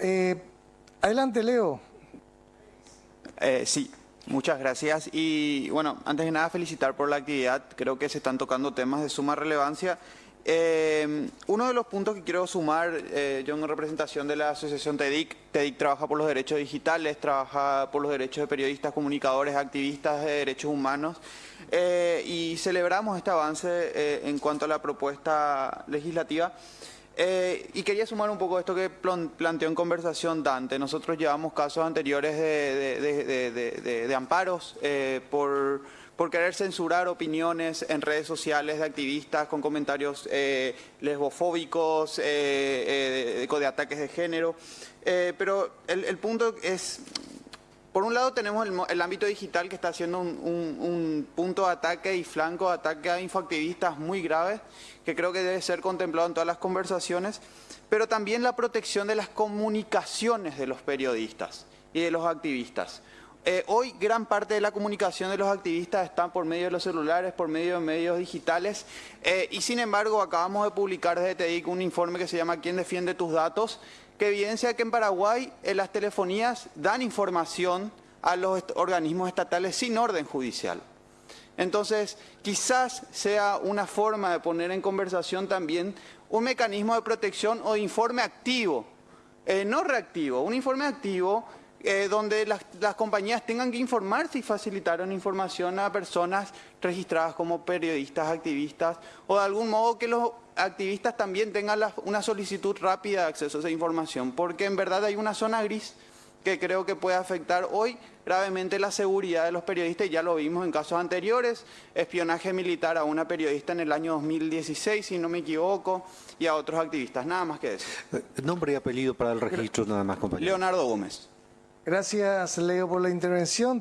eh, adelante Leo. Eh, sí, muchas gracias. Y bueno, antes de nada felicitar por la actividad. Creo que se están tocando temas de suma relevancia. Eh, uno de los puntos que quiero sumar, eh, yo en representación de la asociación TEDIC, TEDIC trabaja por los derechos digitales, trabaja por los derechos de periodistas, comunicadores, activistas de derechos humanos eh, y celebramos este avance en cuanto a la propuesta legislativa. Eh, y quería sumar un poco esto que planteó en conversación Dante. Nosotros llevamos casos anteriores de, amparos eh, por, querer censurar opiniones en redes sociales de activistas con comentarios eh, lesbofóbicos, eh, de ataques de género. pero el punto es por un lado tenemos el, ámbito digital que está un, un, punto de ataque y flanco de ataque a infoactivistas muy graves, que creo que debe ser contemplado en todas las conversaciones, pero también la protección de las comunicaciones de los periodistas y de los activistas. Eh, hoy gran parte de la comunicación de los activistas está por medio de los celulares, por medio de medios digitales eh, y sin embargo acabamos de publicar desde TEDIC un informe que se llama ¿Quién defiende tus datos? Que evidencia que en Paraguay eh, las telefonías dan información a los organismos estatales sin orden judicial. Entonces, quizás sea una forma de poner en conversación también un mecanismo de protección o de informe activo, eh, no reactivo, un informe activo eh, donde las, las, compañías tengan que informar si facilitaron información a personas registradas como periodistas, activistas, o de algún modo que los activistas también tengan la, una solicitud rápida de acceso a esa información, porque en verdad hay una zona gris que creo que puede afectar hoy gravemente la seguridad de los periodistas, y ya lo vimos en casos anteriores, espionaje militar a una periodista en el año 2016, si no me equivoco, y a otros activistas, nada más que eso. Nombre y apellido para el registro, nada más, compañero. Leonardo Gómez. Gracias, Leo, por la intervención.